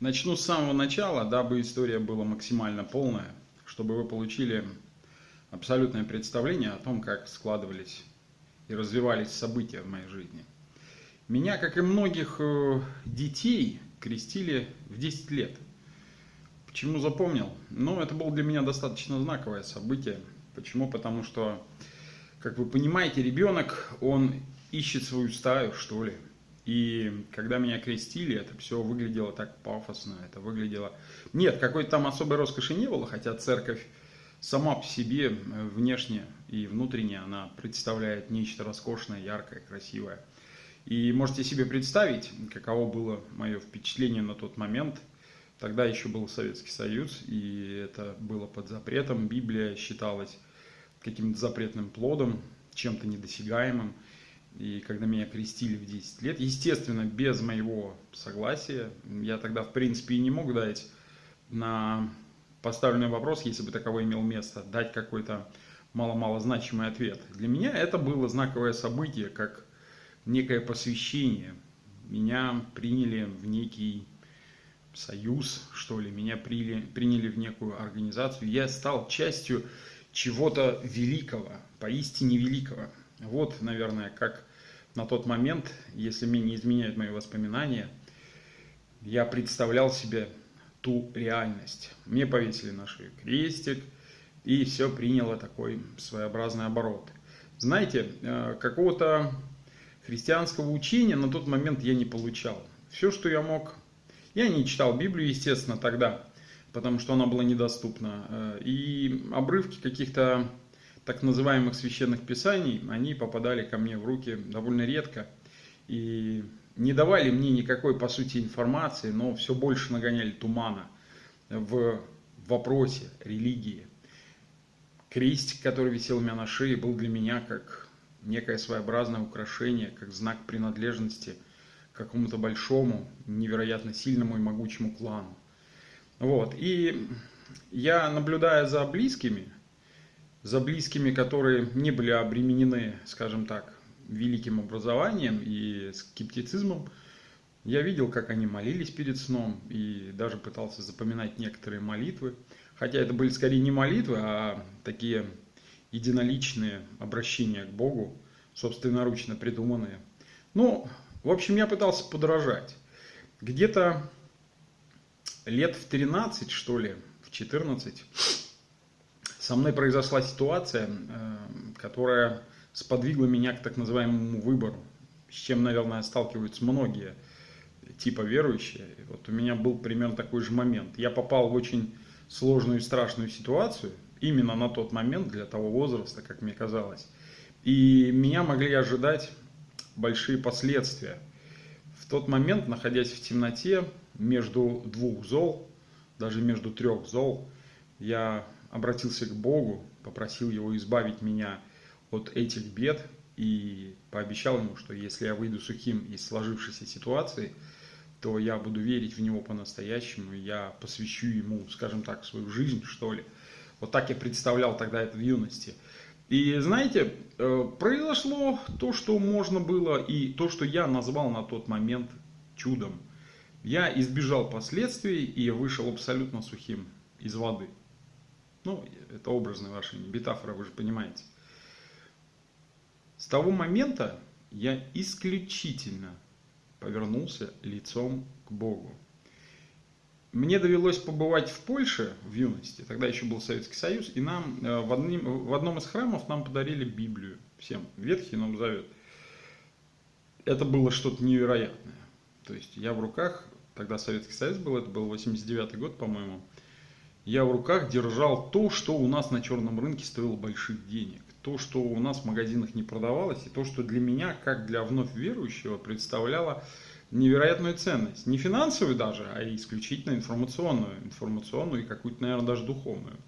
Начну с самого начала, дабы история была максимально полная, чтобы вы получили абсолютное представление о том, как складывались и развивались события в моей жизни. Меня, как и многих э, детей, крестили в 10 лет. Почему запомнил? Ну, это было для меня достаточно знаковое событие. Почему? Потому что, как вы понимаете, ребенок, он ищет свою стаю, что ли. И когда меня крестили, это все выглядело так пафосно, это выглядело... Нет, какой-то там особой роскоши не было, хотя церковь сама по себе, э, внешне и внутренне, она представляет нечто роскошное, яркое, красивое. И можете себе представить, каково было мое впечатление на тот момент. Тогда еще был Советский Союз, и это было под запретом. Библия считалась каким-то запретным плодом, чем-то недосягаемым. И когда меня крестили в 10 лет, естественно, без моего согласия, я тогда, в принципе, и не мог дать на поставленный вопрос, если бы таковой имел место, дать какой-то мало-мало значимый ответ. Для меня это было знаковое событие, как некое посвящение. Меня приняли в некий союз, что ли, меня приняли, приняли в некую организацию. Я стал частью чего-то великого, поистине великого. Вот, наверное, как на тот момент, если мне не изменяют мои воспоминания, я представлял себе ту реальность. Мне повесили на шею крестик, и все приняло такой своеобразный оборот. Знаете, э, какого-то христианского учения на тот момент я не получал. Все, что я мог... Я не читал Библию, естественно, тогда, потому что она была недоступна. Э, и обрывки каких-то так называемых священных писаний, они попадали ко мне в руки довольно редко и не давали мне никакой, по сути, информации, но все больше нагоняли тумана в вопросе религии. Крестик, который висел у меня на шее, был для меня как некое своеобразное украшение, как знак принадлежности к какому-то большому, невероятно сильному и могучему клану. Вот. И я, наблюдая за близкими, за близкими, которые не были обременены, скажем так, великим образованием и скептицизмом, я видел, как они молились перед сном и даже пытался запоминать некоторые молитвы. Хотя это были скорее не молитвы, а такие единоличные обращения к Богу, собственноручно придуманные. Ну, в общем, я пытался подражать. Где-то лет в 13, что ли, в 14, со мной произошла ситуация, э, которая сподвигла меня к так называемому выбору, с чем, наверное, сталкиваются многие типа верующие. Вот у меня был примерно такой же момент. Я попал в очень сложную и страшную ситуацию, именно на тот момент, для того возраста, как мне казалось. И меня могли ожидать большие последствия. В тот момент, находясь в темноте, между двух зол, даже между трех зол, я обратился к Богу, попросил Его избавить меня от этих бед и пообещал Ему, что если я выйду сухим из сложившейся ситуации, то я буду верить в Него по-настоящему, я посвящу Ему, скажем так, свою жизнь, что ли. Вот так я представлял тогда это в юности. И знаете, э, произошло то, что можно было, и то, что я назвал на тот момент чудом. Я избежал последствий и вышел абсолютно сухим из воды. Ну, это образное выражение, метафора, вы же понимаете. С того момента я исключительно повернулся лицом к Богу. Мне довелось побывать в Польше в юности, тогда еще был Советский Союз, и нам э, в, одним, в одном из храмов нам подарили Библию, всем, Ветхий Новый Завет. Это было что-то невероятное. То есть я в руках, тогда Советский Союз был, это был 89 год, по-моему, я в руках держал то, что у нас на черном рынке стоило больших денег. То, что у нас в магазинах не продавалось, и то, что для меня, как для вновь верующего, представляло невероятную ценность. Не финансовую даже, а исключительно информационную. Информационную и какую-то, наверное, даже духовную.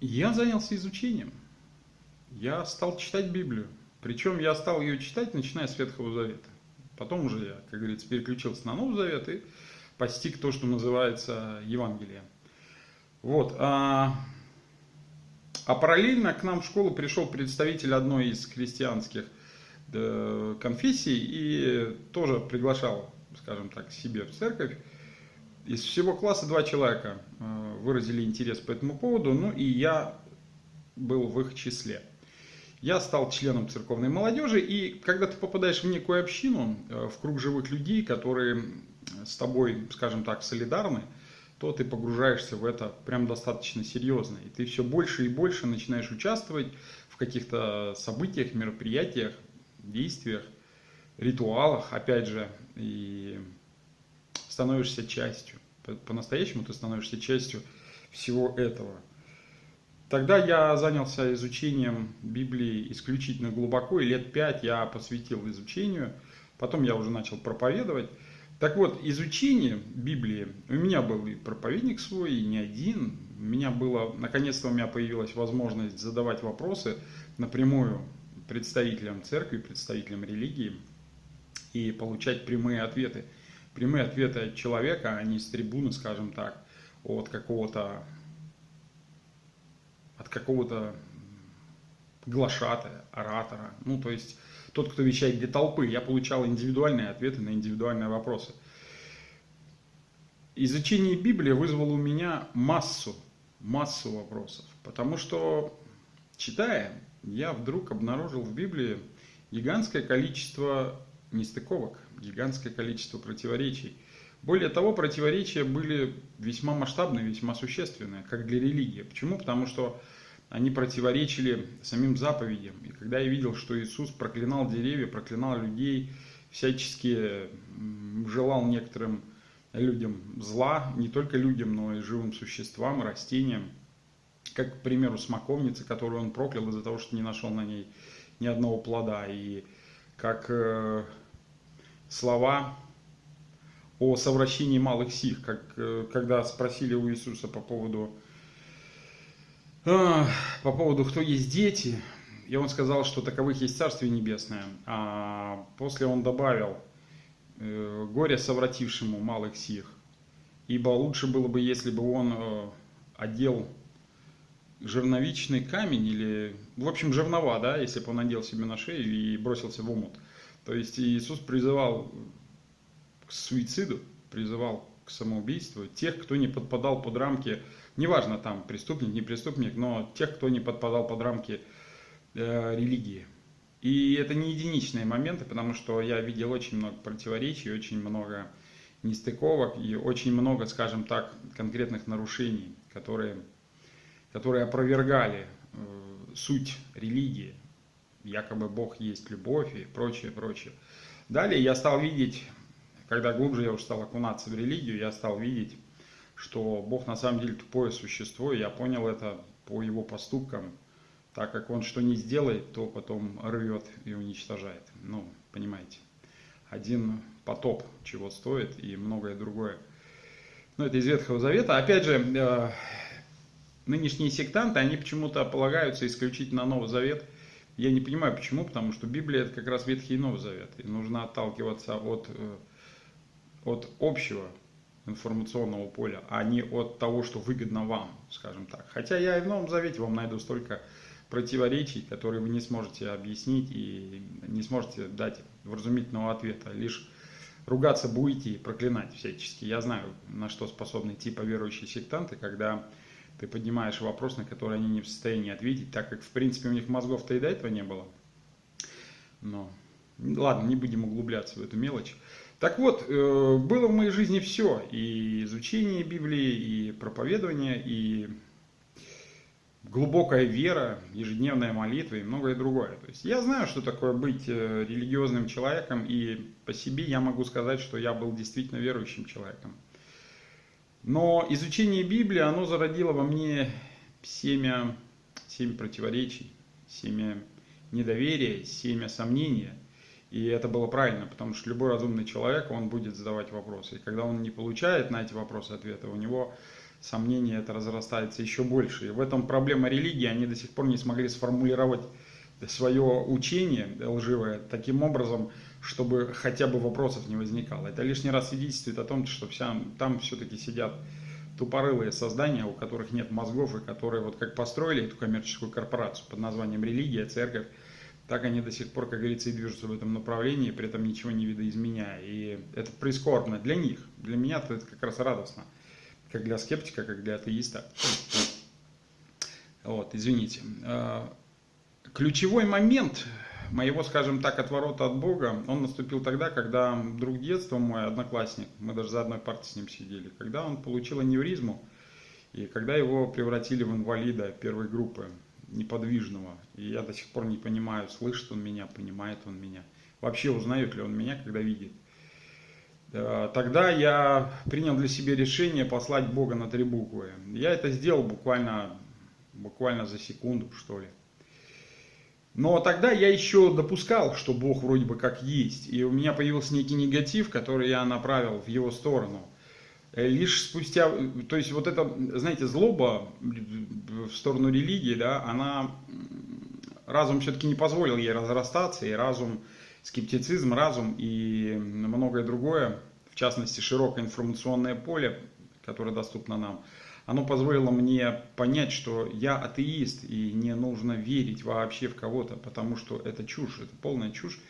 Я занялся изучением. Я стал читать Библию. Причем я стал ее читать, начиная с Ветхого Завета. Потом уже я, как говорится, переключился на Новый Завет и постиг то, что называется Евангелие. Вот. А, а параллельно к нам в школу пришел представитель одной из христианских э, конфессий и тоже приглашал скажем так, себе в церковь. Из всего класса два человека э, выразили интерес по этому поводу, ну и я был в их числе. Я стал членом церковной молодежи, и когда ты попадаешь в некую общину, э, в круг живых людей, которые с тобой, скажем так, солидарны, то ты погружаешься в это прям достаточно серьезно. И ты все больше и больше начинаешь участвовать в каких-то событиях, мероприятиях, действиях, ритуалах, опять же, и становишься частью. По-настоящему ты становишься частью всего этого. Тогда я занялся изучением Библии исключительно глубоко, и лет пять я посвятил изучению. Потом я уже начал проповедовать. Так вот, изучение Библии, у меня был и проповедник свой, и не один. У меня было, наконец-то у меня появилась возможность задавать вопросы напрямую представителям церкви, представителям религии и получать прямые ответы. Прямые ответы от человека, а не с трибуны, скажем так, от какого-то от какого-то глашатая, оратора. Ну, то есть тот, кто вещает для толпы. Я получал индивидуальные ответы на индивидуальные вопросы. Изучение Библии вызвало у меня массу, массу вопросов. Потому что, читая, я вдруг обнаружил в Библии гигантское количество нестыковок, гигантское количество противоречий. Более того, противоречия были весьма масштабные, весьма существенные, как для религии. Почему? Потому что они противоречили самим заповедям. И когда я видел, что Иисус проклинал деревья, проклинал людей, всячески желал некоторым людям зла, не только людям, но и живым существам, растениям, как, к примеру, смоковница, которую он проклял из-за того, что не нашел на ней ни одного плода, и как э, слова о совращении малых сих, как, э, когда спросили у Иисуса по поводу по поводу, кто есть дети, и он сказал, что таковых есть Царствие Небесное. А после он добавил, э, горе совратившему малых сих, ибо лучше было бы, если бы он э, одел жерновичный камень или, в общем, жернова, да, если бы он надел себе на шею и бросился в омут. То есть Иисус призывал к суициду, призывал к самоубийству тех, кто не подпадал под рамки неважно там преступник, не преступник, но тех, кто не подпадал под рамки э, религии. И это не единичные моменты, потому что я видел очень много противоречий, очень много нестыковок и очень много, скажем так, конкретных нарушений, которые, которые опровергали э, суть религии. Якобы Бог есть любовь и прочее, прочее. Далее я стал видеть, когда глубже я уже стал окунаться в религию, я стал видеть что Бог на самом деле тупое существо, и я понял это по его поступкам, так как он что не сделает, то потом рвет и уничтожает. Ну, понимаете, один потоп чего стоит и многое другое. Но ну, это из Ветхого Завета. Опять же, э, нынешние сектанты, они почему-то полагаются исключительно на Новый Завет. Я не понимаю почему, потому что Библия это как раз Ветхий и Новый Завет. И нужно отталкиваться от, э, от общего информационного поля, а не от того, что выгодно вам, скажем так. Хотя я и в Новом Завете вам найду столько противоречий, которые вы не сможете объяснить и не сможете дать вразумительного ответа. Лишь ругаться будете и проклинать всячески. Я знаю, на что способны типа верующие сектанты, когда ты поднимаешь вопрос, на который они не в состоянии ответить, так как, в принципе, у них мозгов-то и до этого не было. Но ладно, не будем углубляться в эту мелочь. Так вот, э, было в моей жизни все. И изучение Библии, и проповедование, и глубокая вера, ежедневная молитва и многое другое. То есть я знаю, что такое быть э, религиозным человеком, и по себе я могу сказать, что я был действительно верующим человеком. Но изучение Библии, оно зародило во мне семя, семя противоречий, семя недоверия, семя сомнения – и это было правильно, потому что любой разумный человек, он будет задавать вопросы. И когда он не получает на эти вопросы ответа, у него сомнение это разрастается еще больше. И в этом проблема религии, они до сих пор не смогли сформулировать свое учение лживое таким образом, чтобы хотя бы вопросов не возникало. Это лишний раз свидетельствует о том, что вся, там все-таки сидят тупорылые создания, у которых нет мозгов, и которые вот как построили эту коммерческую корпорацию под названием религия, церковь, так они до сих пор, как говорится, и движутся в этом направлении, при этом ничего не видоизменяя. И это прискорбно для них. Для меня это как раз радостно. Как для скептика, как для атеиста. Вот, извините. А, ключевой момент моего, скажем так, отворота от Бога, он наступил тогда, когда друг детства, мой одноклассник, мы даже за одной партой с ним сидели, когда он получил аневризму, и когда его превратили в инвалида первой группы, неподвижного. И я до сих пор не понимаю, слышит он меня, понимает он меня. Вообще узнает ли он меня, когда видит. Тогда я принял для себя решение послать Бога на три буквы. Я это сделал буквально, буквально за секунду, что ли. Но тогда я еще допускал, что Бог вроде бы как есть. И у меня появился некий негатив, который я направил в его сторону. Э, лишь спустя, то есть вот это, знаете, злоба в сторону религии, да, она, разум все-таки не позволил ей разрастаться, и разум, скептицизм, разум и многое другое, в частности, широкое информационное поле, которое доступно нам, оно позволило мне понять, что я атеист, и не нужно верить вообще в кого-то, потому что это чушь, это полная чушь,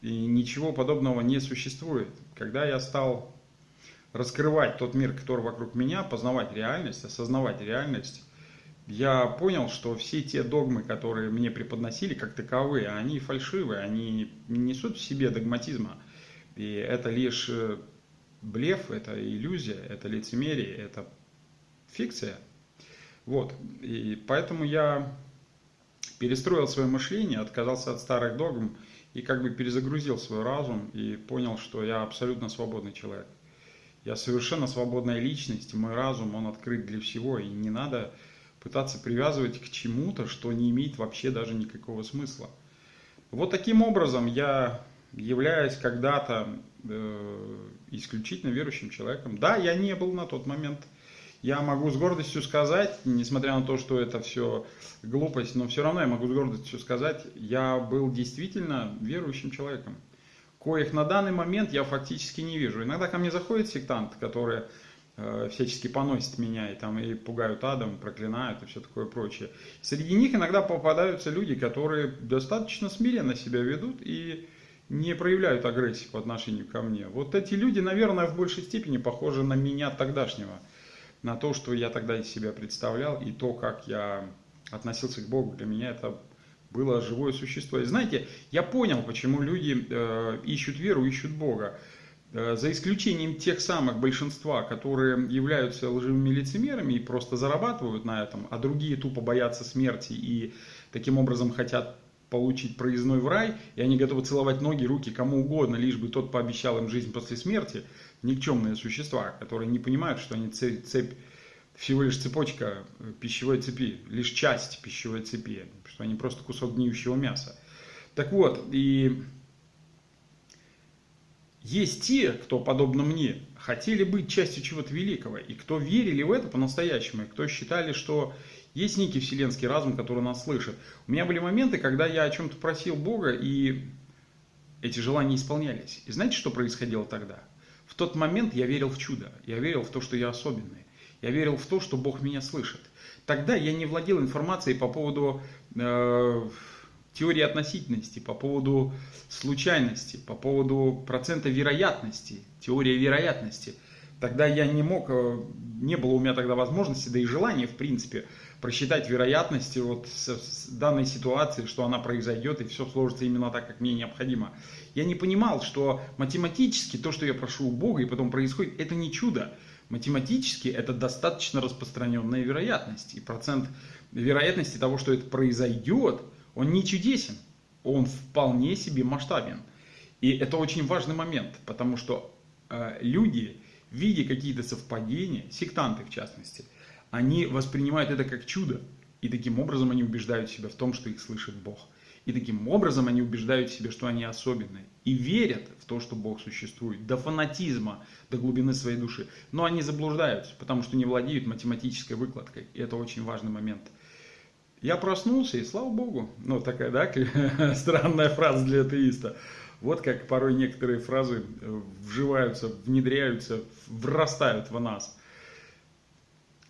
и ничего подобного не существует. Когда я стал раскрывать тот мир, который вокруг меня, познавать реальность, осознавать реальность, я понял, что все те догмы, которые мне преподносили как таковые, они фальшивые, они не несут в себе догматизма. И это лишь э, блеф, это иллюзия, это лицемерие, это фикция. Вот. И поэтому я перестроил свое мышление, отказался от старых догм и как бы перезагрузил свой разум и понял, что я абсолютно свободный человек. Я совершенно свободная личность, мой разум, он открыт для всего, и не надо пытаться привязывать к чему-то, что не имеет вообще даже никакого смысла. Вот таким образом я являюсь когда-то э, исключительно верующим человеком. Да, я не был на тот момент. Я могу с гордостью сказать, несмотря на то, что это все глупость, но все равно я могу с гордостью сказать, я был действительно верующим человеком коих на данный момент я фактически не вижу. Иногда ко мне заходят сектанты, которые э, всячески поносят меня и, там, и пугают адом, проклинают и все такое прочее. Среди них иногда попадаются люди, которые достаточно смиренно себя ведут и не проявляют агрессии по отношению ко мне. Вот эти люди, наверное, в большей степени похожи на меня тогдашнего, на то, что я тогда из себя представлял и то, как я относился к Богу. Для меня это было живое существо. И знаете, я понял, почему люди э, ищут веру, ищут Бога. Э, за исключением тех самых большинства, которые являются лживыми лицемерами и просто зарабатывают на этом, а другие тупо боятся смерти и таким образом хотят получить проездной в рай, и они готовы целовать ноги, руки кому угодно, лишь бы тот пообещал им жизнь после смерти, никчемные существа, которые не понимают, что они цепь, цепь всего лишь цепочка э, пищевой цепи, лишь часть пищевой цепи, что они просто кусок гниющего мяса. Так вот, и есть те, кто, подобно мне, хотели быть частью чего-то великого, и кто верили в это по-настоящему, и кто считали, что есть некий вселенский разум, который нас слышит. У меня были моменты, когда я о чем-то просил Бога, и эти желания исполнялись. И знаете, что происходило тогда? В тот момент я верил в чудо, я верил в то, что я особенный. Я верил в то, что Бог меня слышит. Тогда я не владел информацией по поводу э, теории относительности, по поводу случайности, по поводу процента вероятности, теория вероятности. Тогда я не мог, э, не было у меня тогда возможности, да и желания, в принципе, просчитать вероятности вот с, данной ситуации, что она произойдет и все сложится именно так, как мне необходимо. Я не понимал, что математически то, что я прошу у Бога и потом происходит, это не чудо. Математически это достаточно распространенная вероятность. И процент вероятности того, что это произойдет, он не чудесен. Он вполне себе масштабен. И это очень важный момент, потому что э, люди, видя какие-то совпадения, сектанты в частности, они воспринимают это как чудо. И таким образом они убеждают себя в том, что их слышит Бог. И таким образом они убеждают себя, что они особенные. И верят в то, что Бог существует. До фанатизма, до глубины своей души. Но они заблуждаются, потому что не владеют математической выкладкой. И это очень важный момент. Я проснулся, и слава Богу. Ну, такая, да, странная фраза для атеиста. Вот как порой некоторые фразы э, вживаются, внедряются, врастают в нас.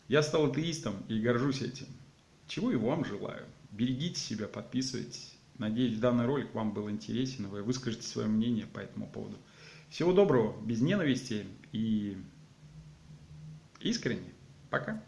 Я стал атеистом и горжусь этим. Чего и вам желаю. Берегите себя, подписывайтесь Надеюсь, данный ролик вам был интересен, вы выскажете свое мнение по этому поводу. Всего доброго, без ненависти и искренне. Пока.